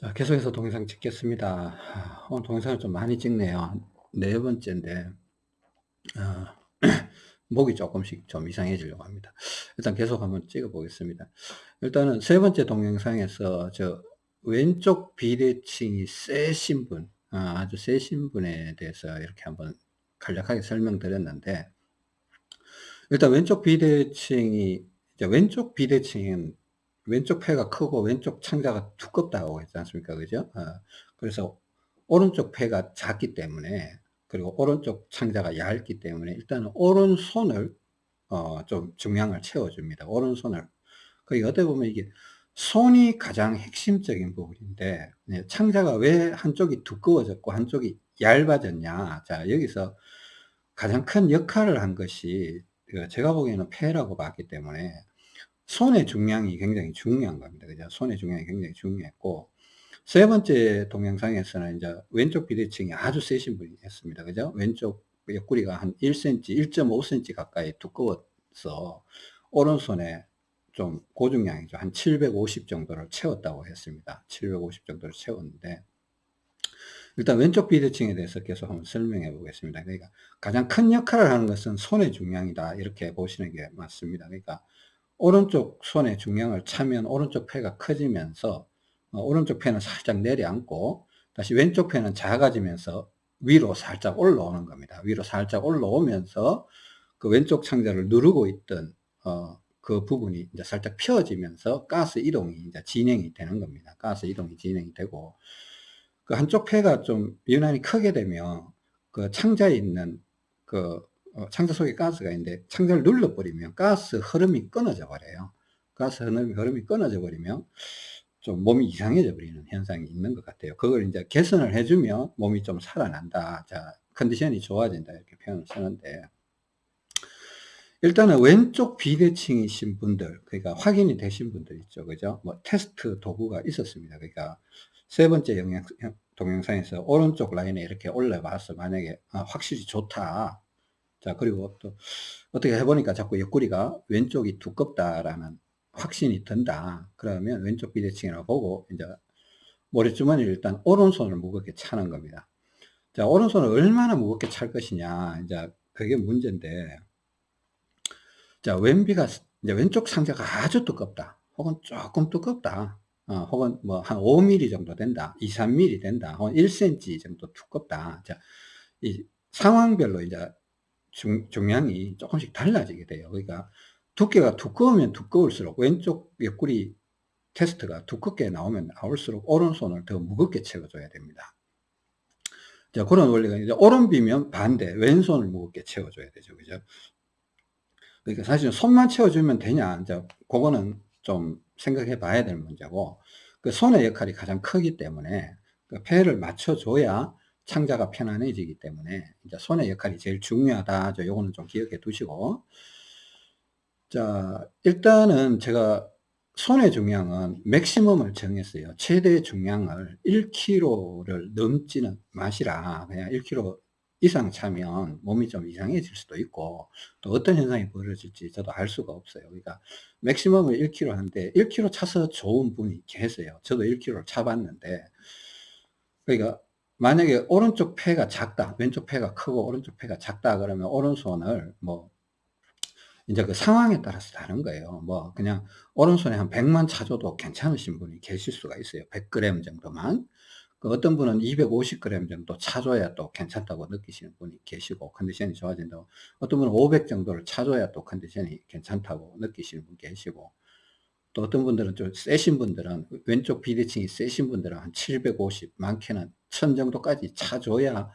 자, 계속해서 동영상 찍겠습니다. 오늘 동영상을 좀 많이 찍네요. 네 번째인데, 어, 목이 조금씩 좀 이상해지려고 합니다. 일단 계속 한번 찍어 보겠습니다. 일단은 세 번째 동영상에서 저 왼쪽 비대칭이 세신 분, 어, 아주 세신 분에 대해서 이렇게 한번 간략하게 설명드렸는데, 일단 왼쪽 비대칭이, 왼쪽 비대칭은 왼쪽 폐가 크고 왼쪽 창자가 두껍다고 했지 않습니까? 그죠? 어, 그래서 오른쪽 폐가 작기 때문에 그리고 오른쪽 창자가 얇기 때문에 일단은 오른손을 어, 좀 중량을 채워줍니다. 오른손을. 그 어떻게 보면 이게 손이 가장 핵심적인 부분인데 네, 창자가 왜 한쪽이 두꺼워졌고 한쪽이 얇아졌냐. 자 여기서 가장 큰 역할을 한 것이 그 제가 보기에는 폐라고 봤기 때문에 손의 중량이 굉장히 중요한 겁니다. 그죠? 손의 중량이 굉장히 중요했고, 세 번째 동영상에서는 이제 왼쪽 비대칭이 아주 세신 분이 었습니다 그죠? 왼쪽 옆구리가 한 1cm, 1.5cm 가까이 두꺼워서 오른손에 좀 고중량이죠. 한 750 정도를 채웠다고 했습니다. 750 정도를 채웠는데, 일단 왼쪽 비대칭에 대해서 계속 한번 설명해 보겠습니다. 그러니까 가장 큰 역할을 하는 것은 손의 중량이다. 이렇게 보시는 게 맞습니다. 그러니까 오른쪽 손에 중량을 차면 오른쪽 폐가 커지면서 어, 오른쪽 폐는 살짝 내려앉고 다시 왼쪽 폐는 작아지면서 위로 살짝 올라오는 겁니다. 위로 살짝 올라오면서 그 왼쪽 창자를 누르고 있던 어, 그 부분이 이제 살짝 펴지면서 가스 이동이 이제 진행이 되는 겁니다. 가스 이동이 진행이 되고 그 한쪽 폐가 좀 유난히 크게 되면 그 창자에 있는 그 어, 창자 속에 가스가 있는데 창자를 눌러버리면 가스 흐름이 끊어져 버려요. 가스 흐름이, 흐름이 끊어져 버리면 좀 몸이 이상해져 버리는 현상이 있는 것 같아요. 그걸 이제 개선을 해주면 몸이 좀 살아난다. 자, 컨디션이 좋아진다. 이렇게 표현을 쓰는데. 일단은 왼쪽 비대칭이신 분들, 그러니까 확인이 되신 분들 있죠. 그죠? 뭐 테스트 도구가 있었습니다. 그러니까 세 번째 영양, 동영상에서 오른쪽 라인에 이렇게 올려봐서 만약에 아, 확실히 좋다. 자, 그리고 또 어떻게 해보니까 자꾸 옆구리가 왼쪽이 두껍다라는 확신이 든다. 그러면 왼쪽 비대칭이라고 보고 이제 모래주머니를 일단 오른손을 무겁게 차는 겁니다. 자, 오른손을 얼마나 무겁게 찰 것이냐. 이제 그게 문제인데. 자, 왼비가 이제 왼쪽 상자가 아주 두껍다. 혹은 조금 두껍다. 어, 혹은 뭐 한 5mm 정도 된다. 2, 3mm 된다. 혹은 1cm 정도 두껍다. 자, 이 상황별로 이제 중, 중량이 조금씩 달라지게 돼요. 그러니까 두께가 두꺼우면 두꺼울수록 왼쪽 옆구리 테스트가 두껍게 나오면 나올수록 오른손을 더 무겁게 채워줘야 됩니다. 자, 그런 원리가 이제 오른비면 반대, 왼손을 무겁게 채워줘야 되죠. 그죠? 그러니까 사실 손만 채워주면 되냐, 이제 그거는 좀 생각해 봐야 될 문제고, 그 손의 역할이 가장 크기 때문에 그 폐를 맞춰줘야 창자가 편안해지기 때문에 이제 손의 역할이 제일 중요하다. 저 요거는 좀 기억해 두시고. 자, 일단은 제가 손의 중량은 맥시멈을 정했어요. 최대 중량을 1kg를 넘지는 마시라. 그냥 1kg 이상 차면 몸이 좀 이상해질 수도 있고 또 어떤 현상이 벌어질지 저도 알 수가 없어요. 그러니까 맥시멈을 1kg 하는데 1kg 차서 좋은 분이 계세요. 저도 1kg를 차봤는데 그러니까 만약에 오른쪽 폐가 작다, 왼쪽 폐가 크고 오른쪽 폐가 작다 그러면 오른손을 뭐 이제 그 상황에 따라서 다른 거예요. 뭐 그냥 오른손에 한 100만 차줘도 괜찮으신 분이 계실 수가 있어요. 100g 정도만. 그 어떤 분은 250g 정도 차줘야 또 괜찮다고 느끼시는 분이 계시고 컨디션이 좋아진다고 어떤 분은 500 정도를 차줘야 또 컨디션이 괜찮다고 느끼시는 분 계시고 또 어떤 분들은 좀 세신 분들은 왼쪽 비대칭이 세신 분들은 한 750, 많게는 1000 정도까지 차줘야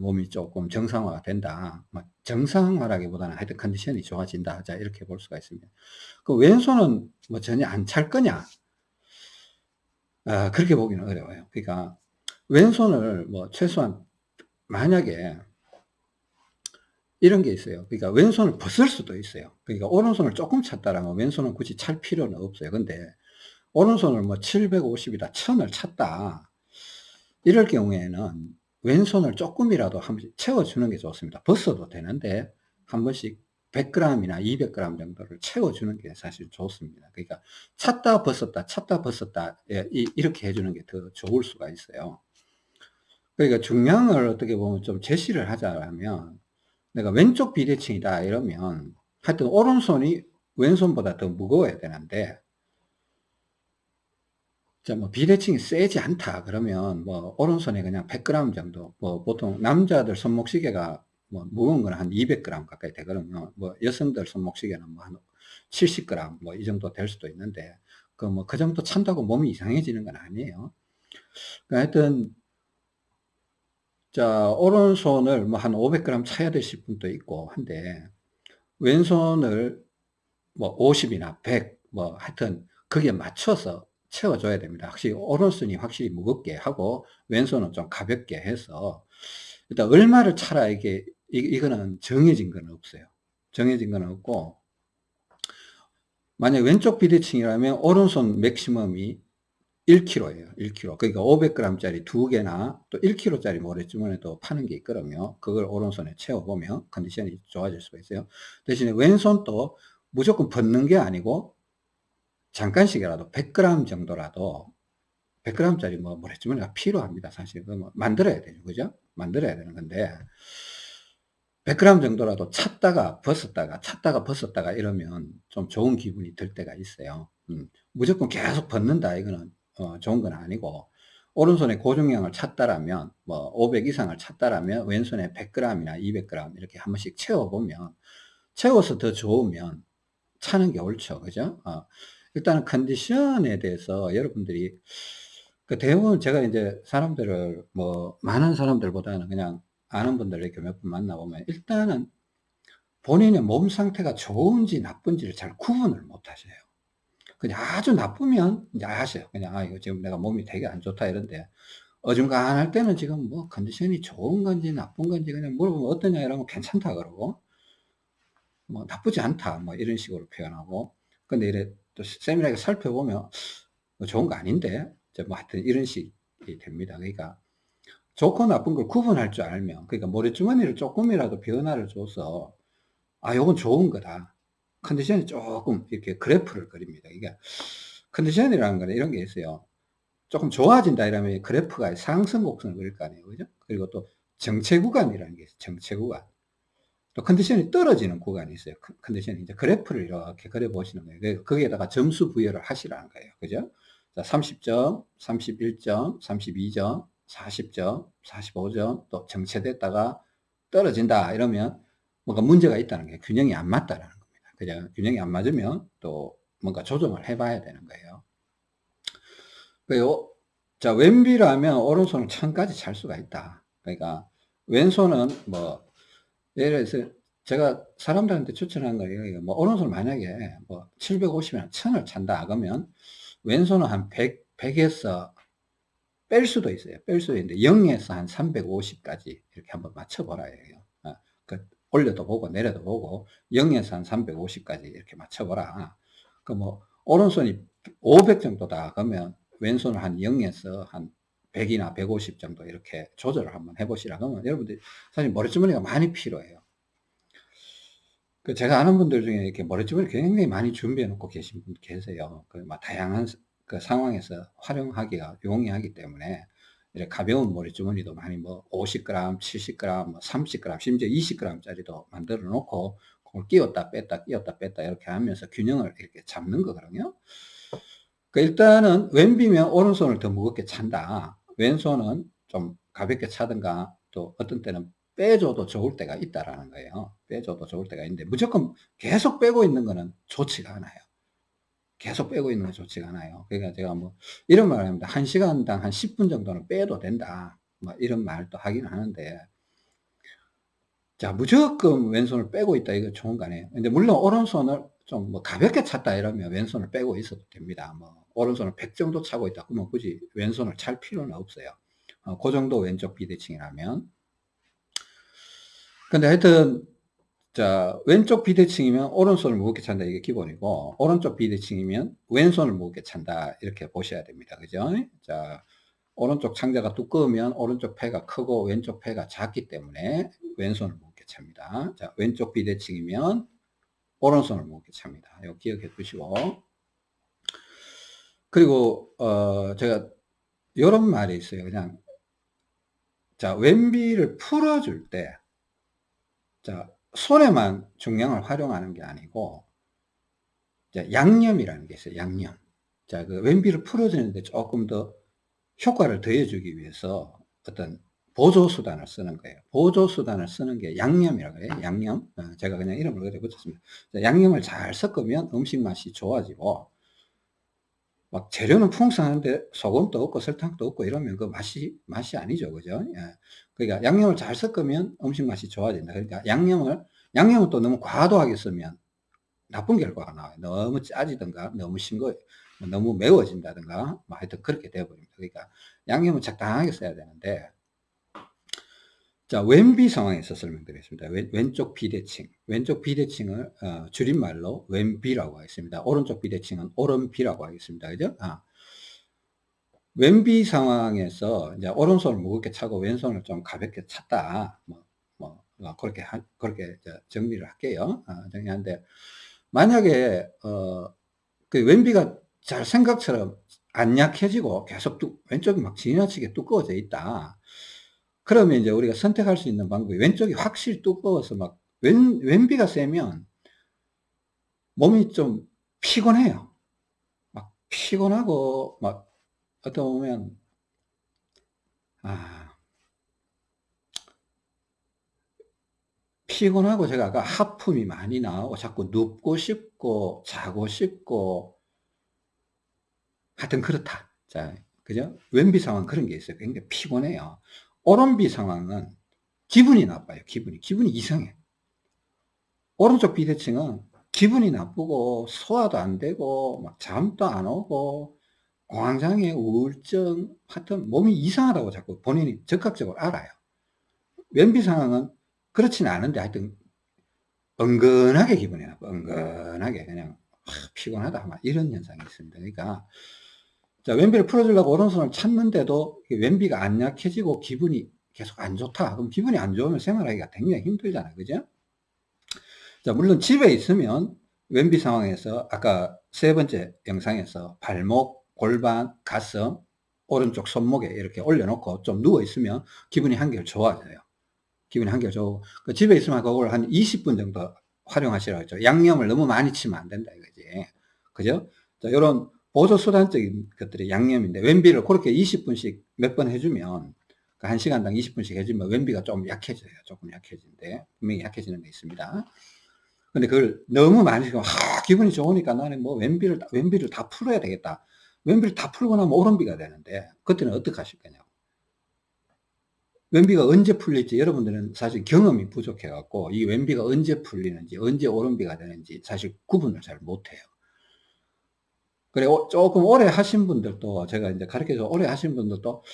몸이 조금 정상화가 된다. 뭐 정상화라기보다는 하여튼 컨디션이 좋아진다. 자, 이렇게 볼 수가 있습니다. 그 왼손은 뭐 전혀 안 찰 거냐? 아, 그렇게 보기는 어려워요. 그러니까 왼손을 뭐 최소한 만약에 이런 게 있어요. 그러니까 왼손을 벗을 수도 있어요. 그러니까 오른손을 조금 찼다라면 왼손은 굳이 찰 필요는 없어요. 근데 오른손을 뭐 750이다, 1000을 찼다. 이럴 경우에는 왼손을 조금이라도 한 번씩 채워주는 게 좋습니다. 벗어도 되는데 한 번씩 100g이나 200g 정도를 채워주는 게 사실 좋습니다. 그러니까 찼다 벗었다 찼다 벗었다 예, 이렇게 해주는 게 더 좋을 수가 있어요. 그러니까 중량을 어떻게 보면 좀 제시를 하자면 내가 왼쪽 비대칭이다 이러면 하여튼 오른손이 왼손보다 더 무거워야 되는데 뭐 비대칭이 세지 않다 그러면 뭐 오른손에 그냥 100g 정도 뭐 보통 남자들 손목시계가 뭐 무거운 건 한 200g 가까이 되거든요. 뭐 여성들 손목시계는 뭐 한 70g 뭐 이 정도 될 수도 있는데 그 뭐그 정도 찬다고 몸이 이상해지는 건 아니에요. 그러니까 하여튼 자 오른손을 뭐 한 500g 차야 되실 분도 있고 한데 왼손을 뭐 50이나 100 뭐 하여튼 거기에 맞춰서 채워줘야 됩니다. 확실히 오른손이 확실히 무겁게 하고 왼손은 좀 가볍게 해서 일단 얼마를 차라 이게 이, 거는 정해진 건 없어요. 정해진 건 없고 만약 왼쪽 비대칭이라면 오른손 맥시멈이 1kg예요. 1kg. 그러니까 500g짜리 두 개나 또 1kg짜리 모래주머니도 파는 게 있거든요. 그걸 오른손에 채워보면 컨디션이 좋아질 수가 있어요. 대신에 왼손도 무조건 벗는 게 아니고 잠깐씩이라도 100g 정도라도 100g짜리 뭐 모래주머니가 필요합니다. 사실 뭐 만들어야 되죠. 그죠? 만들어야 되는 건데 100g 정도라도 찾다가 벗었다가 찾다가 벗었다가 이러면 좀 좋은 기분이 들 때가 있어요. 음, 무조건 계속 벗는다 이거는 어, 좋은 건 아니고 오른손에 고중량을 찾다라면 뭐 500 이상을 찾다라면 왼손에 100g이나 200g 이렇게 한 번씩 채워보면 채워서 더 좋으면 차는 게 옳죠. 그죠? 어, 일단은 컨디션에 대해서 여러분들이 그 대부분 제가 이제 사람들을 뭐 많은 사람들보다는 그냥 아는 분들 이렇게 몇 분 만나보면 일단은 본인의 몸 상태가 좋은지 나쁜지를 잘 구분을 못 하셔요. 그냥 아주 나쁘면 아셔요. 그냥 아 이거 지금 내가 몸이 되게 안 좋다 이런데 어중간할 때는 지금 뭐 컨디션이 좋은 건지 나쁜 건지 그냥 물어보면 어떠냐 이러면 괜찮다 그러고 뭐 나쁘지 않다 뭐 이런 식으로 표현하고 근데 이래 또 세밀하게 살펴보면 뭐 좋은 거 아닌데 뭐 하여튼 이런 식이 됩니다. 그러니까 좋고 나쁜 걸 구분할 줄 알면 그러니까 모래주머니를 조금이라도 변화를 줘서 아 요건 좋은 거다. 컨디션이 조금 이렇게 그래프를 그립니다. 이게 컨디션이라는 거는 이런 게 있어요. 조금 좋아진다 이러면 그래프가 상승 곡선을 그릴 거 아니에요. 그죠? 그리고 또 정체 구간이라는 게 있어요. 정체 구간. 또 컨디션이 떨어지는 구간이 있어요. 컨디션이 이제 그래프를 이렇게 그려 보시는 거예요. 거기에다가 점수 부여를 하시라는 거예요. 그죠? 자, 30점, 31점, 32점, 40점, 45점, 또 정체됐다가 떨어진다 이러면 뭔가 문제가 있다는 게 균형이 안 맞다라는. 그죠? 균형이 안 맞으면 또 뭔가 조정을 해봐야 되는 거예요. 그리고 자 왼비라면 오른손을 천까지 찰 수가 있다. 그러니까 왼손은 뭐 예를 들어서 제가 사람들한테 추천한 거예요. 뭐 오른손 만약에 뭐 750이나 1000을 찬다 그러면 왼손은 한 100, 100에서 뺄 수도 있어요. 뺄 수도 있는데 0에서 한 350까지 이렇게 한번 맞춰보라 해요. 어, 그 올려도 보고 내려도 보고 0에서 한 350까지 이렇게 맞춰보라. 그 뭐 오른손이 500 정도다 그러면 왼손을 한 0에서 한 100이나 150 정도 이렇게 조절을 한번 해보시라 그러면 여러분들 사실 머리주머니가 많이 필요해요. 그 제가 아는 분들 중에 이렇게 머리주머니 굉장히 많이 준비해 놓고 계신 분 계세요. 그 막 다양한 그 상황에서 활용하기가 용이하기 때문에 이렇게 가벼운 머리주머니도 많이 뭐 50g, 70g, 뭐 30g, 심지어 20g 짜리도 만들어 놓고 그걸 끼웠다 뺐다 끼웠다 뺐다 이렇게 하면서 균형을 이렇게 잡는 거거든요. 그 일단은 왼비면 오른손을 더 무겁게 찬다. 왼손은 좀 가볍게 차든가 또 어떤 때는 빼줘도 좋을 때가 있다라는 거예요. 빼줘도 좋을 때가 있는데 무조건 계속 빼고 있는 거는 좋지가 않아요. 계속 빼고 있는 거 좋지가 않아요. 그러니까 제가 뭐 이런 말을 합니다. 한 시간당 한 10분 정도는 빼도 된다. 뭐 이런 말도 하긴 하는데 자 무조건 왼손을 빼고 있다 이거 좋은 거 아니에요. 근데 물론 오른손을 좀 뭐 가볍게 찼다 이러면 왼손을 빼고 있어도 됩니다. 뭐 오른손을 100 정도 차고 있다 그러면 굳이 왼손을 찰 필요는 없어요. 어, 그 정도 왼쪽 비대칭이라면 근데 하여튼 자 왼쪽 비대칭이면 오른손을 무겁게 찬다 이게 기본이고 오른쪽 비대칭이면 왼손을 무겁게 찬다 이렇게 보셔야 됩니다 그죠 자 오른쪽 창자가 두꺼우면 오른쪽 폐가 크고 왼쪽 폐가 작기 때문에 왼손을 무겁게 찹니다 자 왼쪽 비대칭이면 오른손을 무겁게 찹니다. 이거 기억해 두시고. 그리고, 어, 제가, 요런 말이 있어요. 그냥, 자, 왼비를 풀어줄 때, 자, 손에만 중량을 활용하는 게 아니고, 자, 양념이라는 게 있어요. 양념. 자, 그 왼비를 풀어주는데 조금 더 효과를 더해주기 위해서 어떤 보조수단을 쓰는 거예요. 보조수단을 쓰는 게 양념이라고 해요. 양념. 어, 제가 그냥 이름을 그래 붙였습니다. 양념을 잘 섞으면 음식 맛이 좋아지고, 막 재료는 풍성한데 소금도 없고 설탕도 없고 이러면 그 맛이, 맛이 아니죠. 그죠? 예. 그러니까 양념을 잘 섞으면 음식 맛이 좋아진다. 그러니까 양념을, 양념을 또 너무 과도하게 쓰면 나쁜 결과가 나와요. 너무 짜지든가, 너무 싱거, 너무 매워진다든가, 뭐 하여튼 그렇게 되어버립니다. 그러니까 양념을 적당하게 써야 되는데, 자, 왼비 상황에 서 설명드리겠습니다. 왼, 쪽 비대칭. 왼쪽 비대칭을, 어, 줄임말로 왼비라고 하겠습니다. 오른쪽 비대칭은 오른비라고 하겠습니다. 그죠? 아. 왼비 상황에서 이제 오른손을 무겁게 차고 왼손을 좀 가볍게 찼다. 뭐, 뭐, 뭐 그렇게, 하, 그렇게 정리를 할게요. 아, 정리하는데, 만약에, 어, 그 왼비가 잘 생각처럼 안 약해지고 계속 뚝, 왼쪽이 막 지나치게 두꺼워져 있다. 그러면 이제 우리가 선택할 수 있는 방법이 왼쪽이 확실히 두꺼워서 막 왼, 왼비가 세면 몸이 좀 피곤해요. 막 피곤하고 막 어떤 보면 아 피곤하고 제가 아까 하품이 많이 나오고 자꾸 눕고 싶고 자고 싶고 하여튼 그렇다. 자, 그죠? 왼비 상황 그런 게 있어요. 굉장히 피곤해요. 오른비 상황은 기분이 나빠요. 기분이. 기분이 이상해. 오른쪽 비대칭은 기분이 나쁘고 소화도 안 되고 막 잠도 안 오고 공황장애, 우울증 하여튼 몸이 이상하다고 자꾸 본인이 적극적으로 알아요. 왼비 상황은 그렇지는 않은데 하여튼 은근하게 기분이 나빠. 은근하게 그냥 피곤하다 막 이런 현상이 있습니다. 그러니까 자, 왼비를 풀어주려고 오른손을 찾는데도 왼비가 안 약해지고 기분이 계속 안 좋다. 그럼 기분이 안 좋으면 생활하기가 굉장히 힘들잖아요. 그죠? 자, 물론 집에 있으면 왼비 상황에서 아까 세 번째 영상에서 발목, 골반, 가슴, 오른쪽 손목에 이렇게 올려놓고 좀 누워 있으면 기분이 한결 좋아져요. 기분이 한결 좋고 그 집에 있으면 그걸 한 20분 정도 활용하시라고 했죠. 양념을 너무 많이 치면 안 된다 이거지. 그죠? 자, 요런 보조수단적인 것들이 양념인데 왼비를 그렇게 20분씩 몇 번 해주면 그 1시간당 20분씩 해주면 왼비가 좀 약해져요. 조금 약해진데 분명히 약해지는 게 있습니다. 근데 그걸 너무 많이 하, 기분이 좋으니까 나는 뭐 왼비를 왼비를 다 풀어야 되겠다. 왼비를 다 풀고 나면 오른비가 되는데 그때는 어떻게 하실 거냐고. 왼비가 언제 풀릴지 여러분들은 사실 경험이 부족해 갖고 이 왼비가 언제 풀리는지 언제 오른비가 되는지 사실 구분을 잘 못해요. 그래, 조금 오래 하신 분들도, 제가 이제 가르쳐서 오래 하신 분들도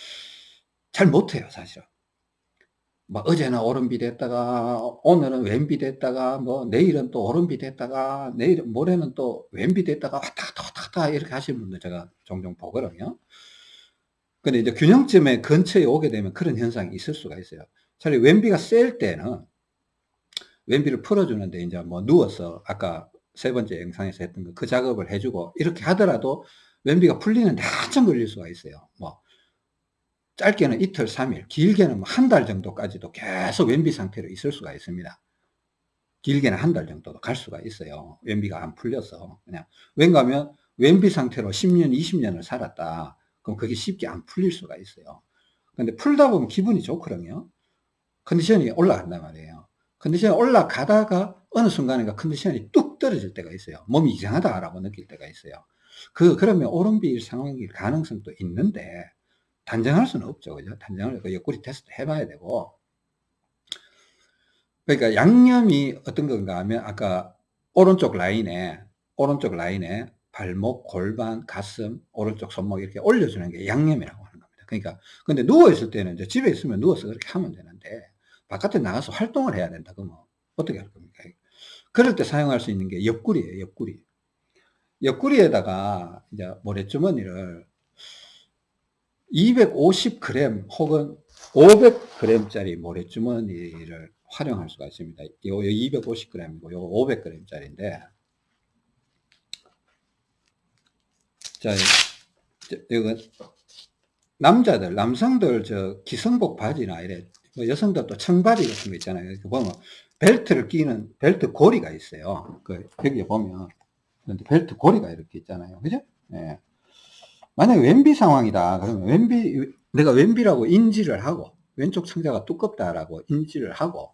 잘 못해요, 사실은. 막 어제는 오른비 됐다가, 오늘은 왼비 됐다가, 뭐, 내일은 또 오른비 됐다가, 내일, 모레는 또 왼비 됐다가, 왔다 갔다 왔다 갔다 이렇게 하시는 분들 제가 종종 보거든요. 근데 이제 균형점에 근처에 오게 되면 그런 현상이 있을 수가 있어요. 차라리 왼비가 셀 때는 왼비를 풀어주는데 이제 뭐 누워서 아까 세 번째 영상에서 했던 거, 그 작업을 해주고, 이렇게 하더라도 왼비가 풀리는데 한참 걸릴 수가 있어요. 뭐, 짧게는 이틀, 3일, 길게는 뭐 한 달 정도까지도 계속 왼비 상태로 있을 수가 있습니다. 길게는 한 달 정도도 갈 수가 있어요. 왼비가 안 풀려서. 그냥, 왠가 하면 왼비 상태로 10년, 20년을 살았다. 그럼 그게 쉽게 안 풀릴 수가 있어요. 근데 풀다 보면 기분이 좋거든요. 컨디션이 올라간단 말이에요. 컨디션이 올라가다가 어느 순간인가 컨디션이 뚝 떨어질 때가 있어요. 몸이 이상하다라고 느낄 때가 있어요. 그, 그러면 오른비 상황일 가능성도 있는데, 단정할 수는 없죠. 그죠? 단정을, 그 옆구리 테스트 해봐야 되고. 그러니까 양념이 어떤 건가 하면, 아까 오른쪽 라인에, 오른쪽 라인에 발목, 골반, 가슴, 오른쪽 손목 이렇게 올려주는 게 양념이라고 하는 겁니다. 그러니까, 근데 누워있을 때는 이제 집에 있으면 누워서 그렇게 하면 되는데, 바깥에 나가서 활동을 해야 된다. 그러면 어떻게 할 겁니까? 그럴 때 사용할 수 있는 게 옆구리예요, 옆구리. 옆구리에다가 이제 모래주머니를 250g 혹은 500g짜리 모래주머니를 활용할 수가 있습니다. 요 250g이고 요 500g 짜리인데 자, 이거 남자들, 남성들 저 기성복 바지나 이래 뭐 여성들도 청바지 같은 거 있잖아요. 이렇게 보면 벨트를 끼는 벨트 고리가 있어요. 그 여기 보면 벨트 고리가 이렇게 있잖아요. 그죠? 예. 만약에 왼비 상황이다. 그러면 왼비 내가 왼비라고 인지를 하고 왼쪽 창자가 두껍다라고 인지를 하고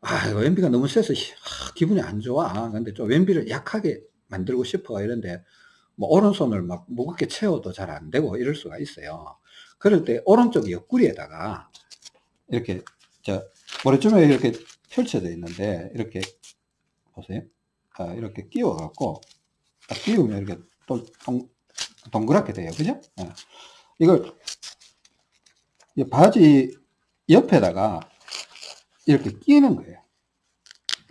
아 왼비가 너무 세서 아, 기분이 안 좋아. 근데 좀 왼비를 약하게 만들고 싶어 이런데 뭐 오른손을 막 무겁게 채워도 잘 안 되고 이럴 수가 있어요. 그럴 때 오른쪽 옆구리에다가 이렇게 저 머리쯤에 이렇게 펼쳐져 있는데 이렇게 보세요. 아, 이렇게 끼워 갖고 끼우면 이렇게 또 동, 동그랗게 돼요. 그죠? 네. 이걸 바지 옆에다가 이렇게 끼는 거예요.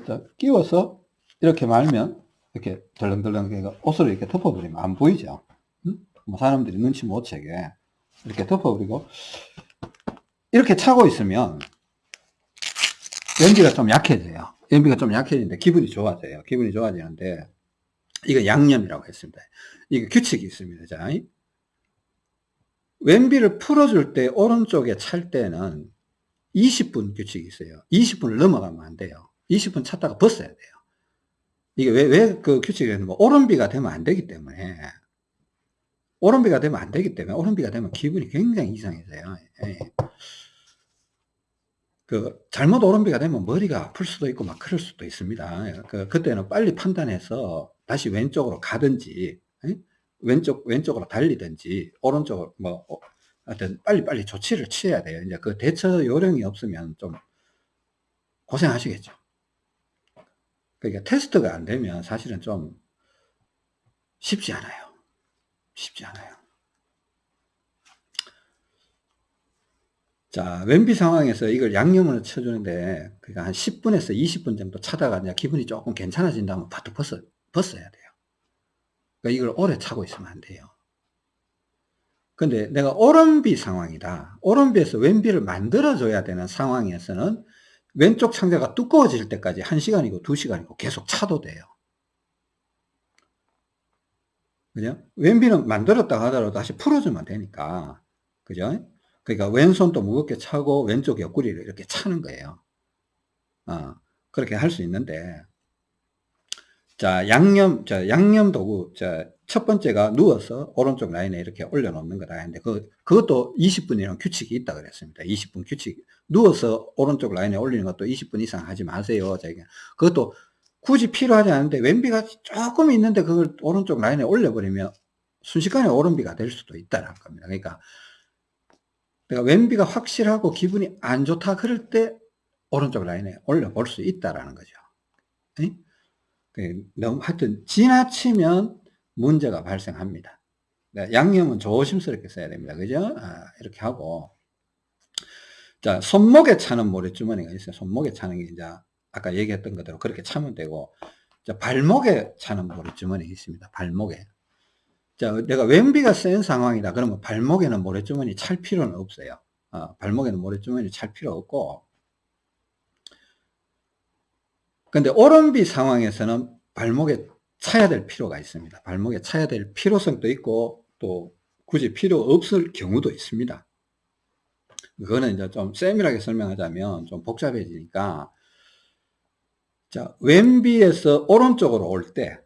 자, 끼워서 이렇게 말면 이렇게 덜렁덜렁 옷을 이렇게 덮어버리면 안 보이죠. 응? 뭐 사람들이 눈치 못 채게 이렇게 덮어버리고 이렇게 차고 있으면 연기가 좀 약해져요. 연비가 좀 약해지는데 기분이 좋아져요. 기분이 좋아지는데 이거 양념이라고 했습니다. 이게 규칙이 있습니다. 자, 왼비를 풀어줄 때 오른쪽에 찰 때는 20분 규칙이 있어요. 20분을 넘어가면 안 돼요. 20분 찼다가 벗어야 돼요. 이게 왜, 왜 그 규칙이 있는 뭐 오른비가 되면 안 되기 때문에 오른비가 되면 안 되기 때문에 오른비가 되면 기분이 굉장히 이상해져요. 예. 그 잘못 오른비가 되면 머리가 아플 수도 있고 막 그럴 수도 있습니다. 그 그때는 빨리 판단해서 다시 왼쪽으로 가든지 예? 왼쪽 왼쪽으로 달리든지 오른쪽으로 뭐 어, 하여튼 빨리 빨리 조치를 취해야 돼요. 이제 그 대처 요령이 없으면 좀 고생하시겠죠. 그러니까 테스트가 안 되면 사실은 좀 쉽지 않아요. 쉽지 않아요. 자, 왼비 상황에서 이걸 양념을 쳐주는데, 그러니까 한 10분에서 20분 정도 차다가 이제 기분이 조금 괜찮아진다면 바로 벗어, 벗어야 돼요. 그러니까 이걸 오래 차고 있으면 안 돼요. 근데 내가 오른비 상황이다. 오른비에서 왼비를 만들어줘야 되는 상황에서는 왼쪽 창자가 두꺼워질 때까지 1시간이고 2시간이고 계속 차도 돼요. 그죠? 왼비는 만들었다 하더라도 다시 풀어주면 되니까. 그죠? 그러니까 왼손도 무겁게 차고 왼쪽 옆구리를 이렇게 차는 거예요. 어, 그렇게 할 수 있는데, 자, 양념, 자, 양념 도구, 자, 첫 번째가 누워서 오른쪽 라인에 이렇게 올려놓는 거다 했는데, 그, 그것도 20분이라는 규칙이 있다 그랬습니다. 20분 규칙. 누워서 오른쪽 라인에 올리는 것도 20분 이상 하지 마세요. 자기 그것도 굳이 필요하지 않은데, 왼비가 조금 있는데 그걸 오른쪽 라인에 올려버리면 순식간에 오른비가 될 수도 있다는 겁니다. 그러니까, 내가 왼비가 확실하고 기분이 안 좋다 그럴 때 오른쪽 라인에 올려볼 수 있다라는 거죠. 에? 그 너무 하여튼 지나치면 문제가 발생합니다. 네, 양념은 조심스럽게 써야 됩니다. 그죠? 아, 이렇게 하고 자 손목에 차는 모래주머니가 있어요. 손목에 차는 게 이제 아까 얘기했던 것대로 그렇게 차면 되고 자, 발목에 차는 모래주머니 있습니다. 발목에 자 내가 왼비가 센 상황이다 그러면 발목에는 모래주머니 찰 필요는 없어요. 어, 발목에는 모래주머니 찰 필요 없고 근데 오른비 상황에서는 발목에 차야 될 필요가 있습니다. 발목에 차야 될 필요성도 있고 또 굳이 필요 없을 경우도 있습니다. 그거는 이제 좀 세밀하게 설명하자면 좀 복잡해지니까 자 왼비에서 오른쪽으로 올 때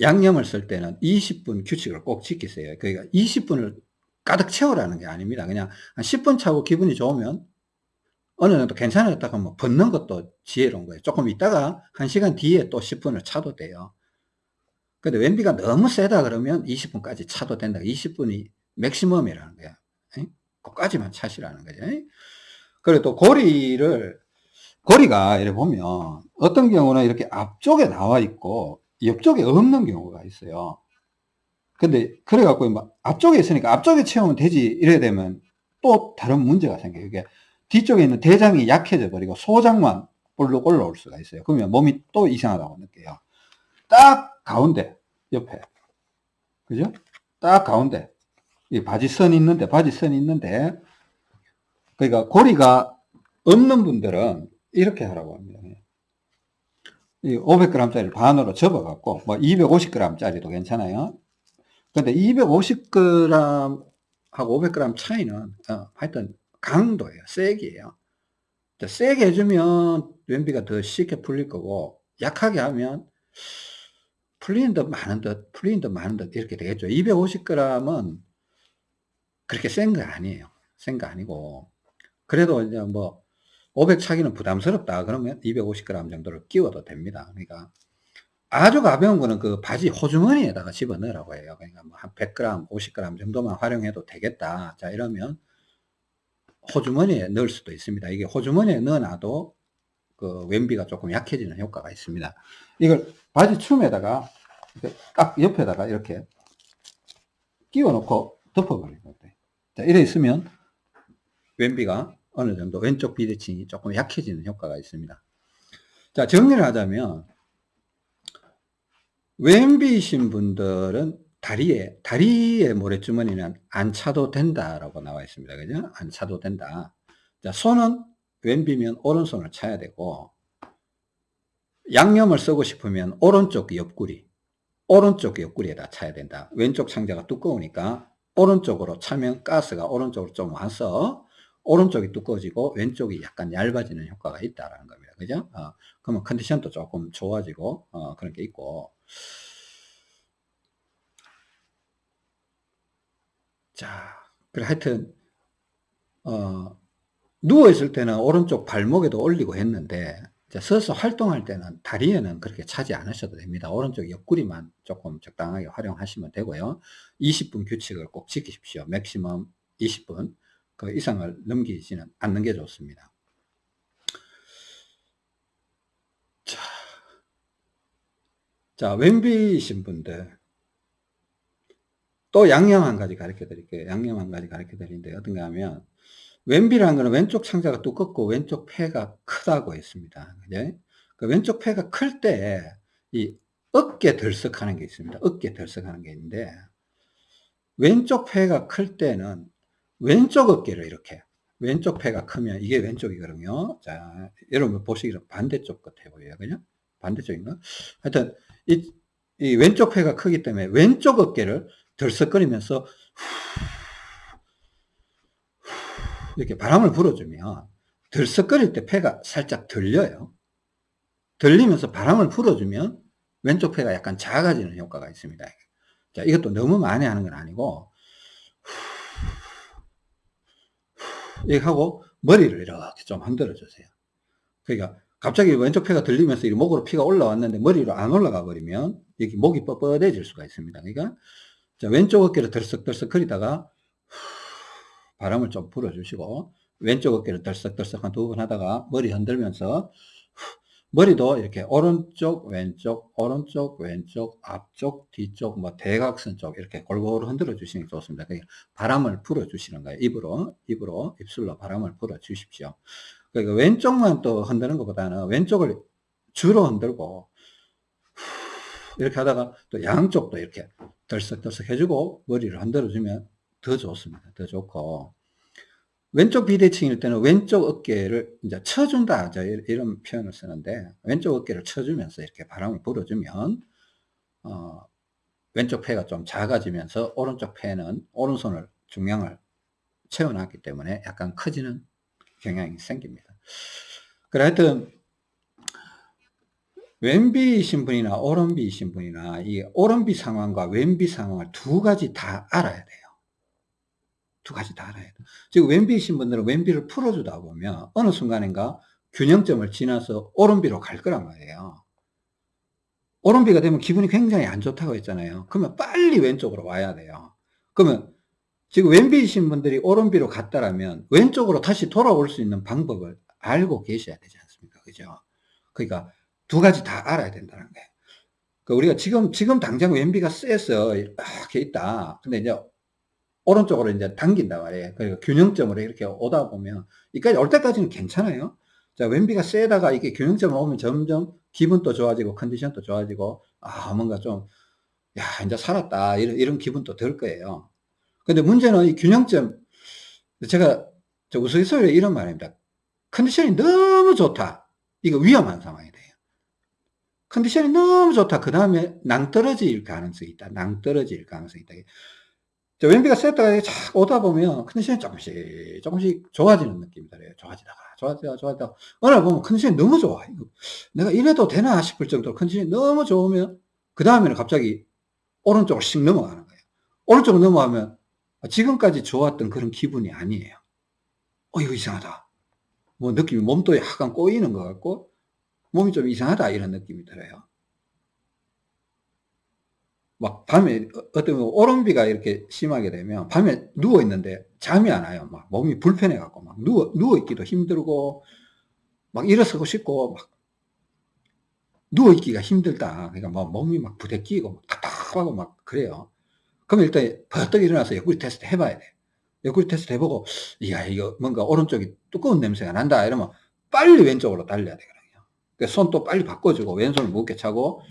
양념을 쓸 때는 20분 규칙을 꼭 지키세요. 그러니까 20분을 가득 채우라는 게 아닙니다. 그냥 한 10분 차고 기분이 좋으면 어느 정도 괜찮았다가 뭐 벗는 것도 지혜로운 거예요. 조금 있다가 한 시간 뒤에 또 10분을 차도 돼요. 근데 왼비가 너무 세다 그러면 20분까지 차도 된다. 20분이 맥시멈이라는 거야. 그까지만 차시라는 거죠. 그리고 또 고리를, 고리가 이렇게 보면 어떤 경우는 이렇게 앞쪽에 나와 있고 옆쪽에 없는 경우가 있어요. 근데 그래갖고 앞쪽에 있으니까 앞쪽에 채우면 되지 이래야 되면 또 다른 문제가 생겨요. 이게 뒤쪽에 있는 대장이 약해져 버리고 소장만 볼록 올라올 수가 있어요. 그러면 몸이 또 이상하다고 느껴요. 딱 가운데 옆에 그죠? 딱 가운데 이 바지 선 있는데 바지 선 있는데 그러니까 고리가 없는 분들은 이렇게 하라고 합니다. 이 500g짜리 반으로 접어 갖고 뭐 250g짜리도 괜찮아요. 근데 250g 하고 500g 차이는 어, 하여튼 강도예요. 세기예요. 세게 해주면 왼비가 더 쉽게 풀릴 거고 약하게 하면 풀리는 듯 많은 듯 풀리는 듯 많은 듯 이렇게 되겠죠. 250g은 그렇게 센 거 아니에요. 센 거 아니고 그래도 이제 뭐 500 차기는 부담스럽다. 그러면 250g 정도를 끼워도 됩니다. 그러니까 아주 가벼운 거는 그 바지 호주머니에다가 집어 넣으라고 해요. 그러니까 뭐 한 100g 50g 정도만 활용해도 되겠다. 자 이러면 호주머니에 넣을 수도 있습니다. 이게 호주머니에 넣어놔도 그 왼비가 조금 약해지는 효과가 있습니다. 이걸 바지 춤에다가 딱 옆에다가 이렇게 끼워 놓고 덮어버리는 거예요 자 이래 있으면 왼비가 어느 정도 왼쪽 비대칭이 조금 약해지는 효과가 있습니다. 자, 정리를 하자면, 왼비이신 분들은 다리에, 다리에 모래주머니는 안 차도 된다라고 나와 있습니다. 그죠? 안 차도 된다. 자, 손은 왼비면 오른손을 차야 되고, 양념을 쓰고 싶으면 오른쪽 옆구리, 오른쪽 옆구리에다 차야 된다. 왼쪽 창자가 두꺼우니까 오른쪽으로 차면 가스가 오른쪽으로 좀 와서 오른쪽이 두꺼워지고 왼쪽이 약간 얇아지는 효과가 있다라는 겁니다. 그죠? 어, 그러면 컨디션도 조금 좋아지고 어, 그런 게 있고 자, 그래 하여튼 어, 누워 있을 때는 오른쪽 발목에도 올리고 했는데 서서 활동할 때는 다리에는 그렇게 차지 않으셔도 됩니다. 오른쪽 옆구리만 조금 적당하게 활용하시면 되고요. 20분 규칙을 꼭 지키십시오. 맥시멈 20분. 그 이상을 넘기지는 않는 게 좋습니다. 자, 자 왼비이신 분들 또 양념 한 가지 가르쳐 드릴게요. 양념 한 가지 가르쳐 드리는데 어떤가 하면 왼비라는 것은 왼쪽 창자가 두껍고 왼쪽 폐가 크다고 했습니다. 그죠? 그 왼쪽 폐가 클 때 이 어깨 들썩하는 게 있습니다. 어깨 들썩하는 게 있는데 왼쪽 폐가 클 때는 왼쪽 어깨를 이렇게 왼쪽 폐가 크면 이게 왼쪽이거든요. 자, 여러분 보시기로 반대쪽 같아 보여요. 그죠? 반대쪽인가? 하여튼 이, 이 왼쪽 폐가 크기 때문에 왼쪽 어깨를 들썩거리면서 이렇게 바람을 불어주면 들썩거릴 때 폐가 살짝 들려요. 들리면서 바람을 불어주면 왼쪽 폐가 약간 작아지는 효과가 있습니다. 자, 이것도 너무 많이 하는 건 아니고 이렇게 하고 머리를 이렇게 좀 흔들어 주세요. 그러니까 갑자기 왼쪽 폐가 들리면서 목으로 피가 올라왔는데 머리로 안 올라가 버리면 여기 목이 뻣뻣해질 수가 있습니다. 그러니까 자, 왼쪽 어깨를 들썩들썩 거리다가 바람을 좀 불어주시고 왼쪽 어깨를 들썩들썩 한 두 번 하다가 머리 흔들면서 머리도 이렇게 오른쪽 왼쪽 오른쪽 왼쪽 앞쪽 뒤쪽 뭐 대각선 쪽 이렇게 골고루 흔들어 주시는 게 좋습니다. 그러니까 바람을 불어 주시는 거예요. 입으로 입으로 입술로 바람을 불어 주십시오. 그러니까 왼쪽만 또 흔드는 것보다는 왼쪽을 주로 흔들고 이렇게 하다가 또 양쪽도 이렇게 덜썩덜썩 해주고 머리를 흔들어 주면 더 좋습니다. 더 좋고 왼쪽 비대칭일 때는 왼쪽 어깨를 이제 쳐준다. 이런 표현을 쓰는데, 왼쪽 어깨를 쳐주면서 이렇게 바람을 불어주면, 어, 왼쪽 폐가 좀 작아지면서 오른쪽 폐는 오른손을 중량을 채워놨기 때문에 약간 커지는 경향이 생깁니다. 그래 하여튼, 왼비이신 분이나 오른비이신 분이나 이 오른비 상황과 왼비 상황을 두 가지 다 알아야 돼요. 두 가지 다 알아야 돼. 지금 왼비이신 분들은 왼비를 풀어주다 보면 어느 순간인가 균형점을 지나서 오른비로 갈 거란 말이에요. 오른비가 되면 기분이 굉장히 안 좋다고 했잖아요. 그러면 빨리 왼쪽으로 와야 돼요. 그러면 지금 왼비이신 분들이 오른비로 갔다라면 왼쪽으로 다시 돌아올 수 있는 방법을 알고 계셔야 되지 않습니까? 그죠? 그러니까 두 가지 다 알아야 된다는 거예요. 그러니까 우리가 지금, 지금 당장 왼비가 세서 이렇게 있다. 근데 이제 오른쪽으로 이제 당긴다 말이에요. 그러니까 균형점으로 이렇게 오다 보면, 이까지 올 때까지는 괜찮아요. 자, 왼비가 세다가 이게 균형점을 오면 점점 기분도 좋아지고 컨디션도 좋아지고, 아, 뭔가 좀, 야, 이제 살았다. 이런, 이런 기분도 들 거예요. 근데 문제는 이 균형점, 제가 저 우스갯소리로 이런 말입니다. 컨디션이 너무 좋다. 이거 위험한 상황이 돼요. 컨디션이 너무 좋다. 그 다음에 낭떨어질 가능성이 있다. 낭떨어질 가능성이 있다. 왼비가 세트가 착 오다 보면 컨디션이 조금씩 조금씩 좋아지는 느낌이 들어요. 좋아지다가 좋아지다가 좋아지다가 어느 날 보면 컨디션이 너무 좋아. 내가 이래도 되나 싶을 정도로 컨디션이 너무 좋으면 그 다음에는 갑자기 오른쪽으로 씩 넘어가는 거예요. 오른쪽으로 넘어가면 지금까지 좋았던 그런 기분이 아니에요. 어 이거 이상하다. 뭐 느낌이 몸도 약간 꼬이는 것 같고 몸이 좀 이상하다 이런 느낌이 들어요. 막 밤에 어, 어떤 오름비가 이렇게 심하게 되면 밤에 누워 있는데 잠이 안 와요. 막 몸이 불편해 갖고 막 누워 누워 있기도 힘들고 막 일어서고 싶고 막 누워 있기가 힘들다. 그러니까 막 몸이 막 부대끼고 답답하고 막 그래요. 그럼 일단 버떡 일어나서 옆구리 테스트 해봐야 돼. 옆구리 테스트 해보고 이야 이거 뭔가 오른쪽이 두꺼운 냄새가 난다 이러면 빨리 왼쪽으로 달려야 되거든요. 그러니까 손도 빨리 바꿔주고 왼손을 무겁게 차고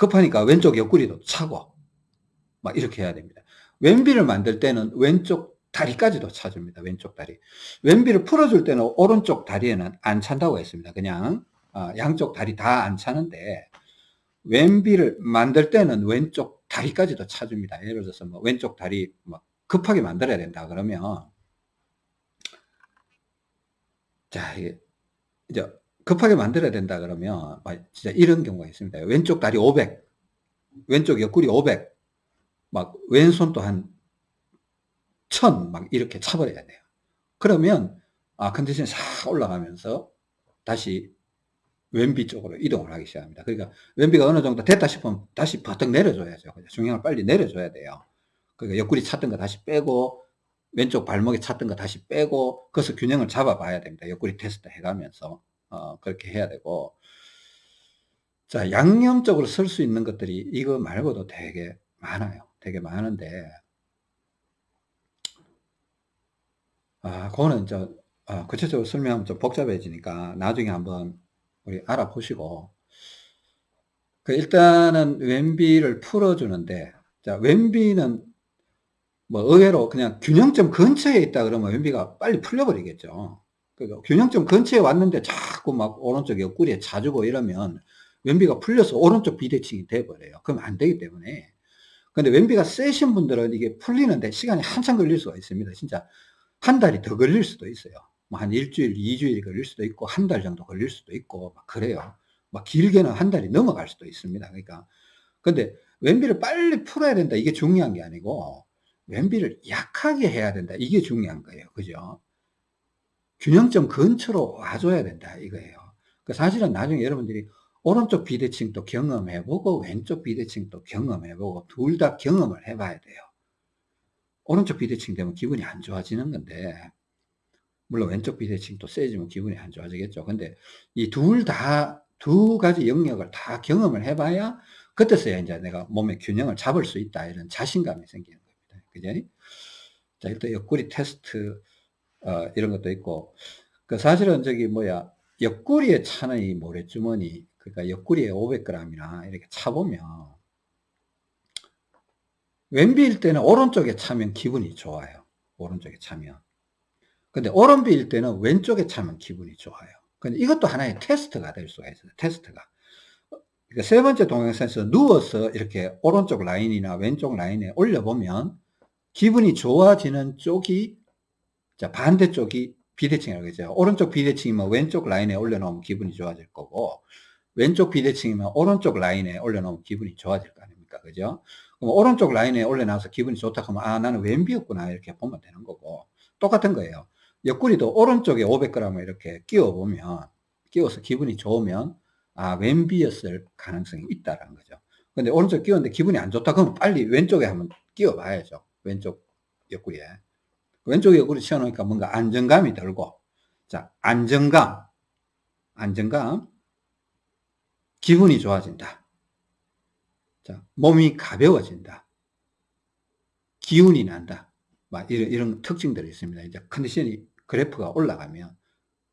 급하니까 왼쪽 옆구리도 차고 막 이렇게 해야 됩니다. 왼비를 만들 때는 왼쪽 다리까지도 차줍니다. 왼쪽 다리. 왼비를 풀어줄 때는 오른쪽 다리에는 안 찬다고 했습니다. 그냥 어, 양쪽 다리 다 안 차는데 왼비를 만들 때는 왼쪽 다리까지도 차줍니다. 예를 들어서 뭐 왼쪽 다리 뭐 급하게 만들어야 된다 그러면 자 이제 급하게 만들어야 된다 그러면 진짜 이런 경우가 있습니다. 왼쪽 다리 500, 왼쪽 옆구리 500, 막 왼손도 한 1000, 막 이렇게 차버려야 돼요. 그러면 아 컨디션이 싹 올라가면서 다시 왼비 쪽으로 이동을 하기 시작합니다. 그러니까 왼비가 어느 정도 됐다 싶으면 다시 버뜩 내려줘야죠. 중량을 빨리 내려줘야 돼요. 그러니까 옆구리 찼던 거 다시 빼고 왼쪽 발목에 찼던 거 다시 빼고 그래서 균형을 잡아봐야 됩니다. 옆구리 테스트 해가면서 어, 그렇게 해야 되고. 자 양념적으로 쓸 수 있는 것들이 이거 말고도 되게 많아요. 되게 많은데. 아 그거는 저 아, 구체적으로 설명하면 좀 복잡해지니까 나중에 한번 우리 알아보시고. 그 일단은 왼비를 풀어주는데 자 왼비는 뭐 의외로 그냥 균형점 근처에 있다 그러면 왼비가 빨리 풀려버리겠죠 그러니까 균형점 근처에 왔는데 자꾸 막 오른쪽 옆구리에 자주고 이러면 왼비가 풀려서 오른쪽 비대칭이 돼버려요. 그럼 안 되기 때문에. 근데 왼비가 세신 분들은 이게 풀리는데 시간이 한참 걸릴 수가 있습니다. 진짜 한 달이 더 걸릴 수도 있어요. 뭐 한 일주일, 이주일이 걸릴 수도 있고 한 달 정도 걸릴 수도 있고 막 그래요. 막 길게는 한 달이 넘어갈 수도 있습니다. 그러니까 근데 왼비를 빨리 풀어야 된다. 이게 중요한 게 아니고 왼비를 약하게 해야 된다. 이게 중요한 거예요. 그죠? 균형점 근처로 와줘야 된다 이거예요. 그 사실은 나중에 여러분들이 오른쪽 비대칭도 경험해보고 왼쪽 비대칭도 경험해보고 둘 다 경험을 해봐야 돼요. 오른쪽 비대칭 되면 기분이 안 좋아지는 건데 물론 왼쪽 비대칭도 세지면 기분이 안 좋아지겠죠. 근데 이 둘 다 두 가지 영역을 다 경험을 해봐야 그때서야 이제 내가 몸의 균형을 잡을 수 있다 이런 자신감이 생기는 겁니다. 그죠? 자 일단 옆구리 테스트 어, 이런 것도 있고. 그 사실은 저기 뭐야 옆구리에 차는 이 모래주머니 그러니까 옆구리에 500g이나 이렇게 차보면 왼비일 때는 오른쪽에 차면 기분이 좋아요. 오른쪽에 차면. 근데 오른비일 때는 왼쪽에 차면 기분이 좋아요. 근데 이것도 하나의 테스트가 될 수가 있어요 테스트가. 그러니까 세 번째 동영상에서 누워서 이렇게 오른쪽 라인이나 왼쪽 라인에 올려보면 기분이 좋아지는 쪽이 자, 반대쪽이 비대칭이라고 했죠. 오른쪽 비대칭이면 왼쪽 라인에 올려놓으면 기분이 좋아질 거고, 왼쪽 비대칭이면 오른쪽 라인에 올려놓으면 기분이 좋아질 거 아닙니까? 그죠? 그럼 오른쪽 라인에 올려놔서 기분이 좋다 하면, 아, 나는 왼비였구나. 이렇게 보면 되는 거고, 똑같은 거예요. 옆구리도 오른쪽에 500g을 이렇게 끼워보면, 끼워서 기분이 좋으면, 아, 왼비였을 가능성이 있다라는 거죠. 근데 오른쪽 끼웠는데 기분이 안 좋다 그러면 빨리 왼쪽에 한번 끼워 봐야죠. 왼쪽 옆구리에. 왼쪽 옆구리 치워놓으니까 뭔가 안정감이 들고 자 안정감 안정감. 기분이 좋아진다. 자 몸이 가벼워진다. 기운이 난다. 막 이런, 이런 특징들이 있습니다. 이제 컨디션이 그래프가 올라가면.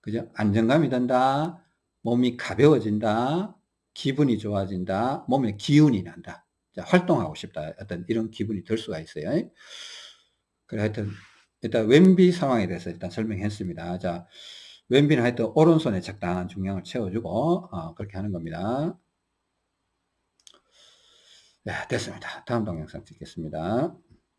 그죠? 안정감이 든다. 몸이 가벼워진다. 기분이 좋아진다. 몸에 기운이 난다. 자, 활동하고 싶다. 어떤 이런 기분이 들 수가 있어요. 그래 하여튼 일단 왼비 상황에 대해서 일단 설명했습니다. 자, 왼비는 하여튼 오른손에 적당한 중량을 채워주고 어, 그렇게 하는 겁니다. 네, 됐습니다. 다음 동영상 찍겠습니다.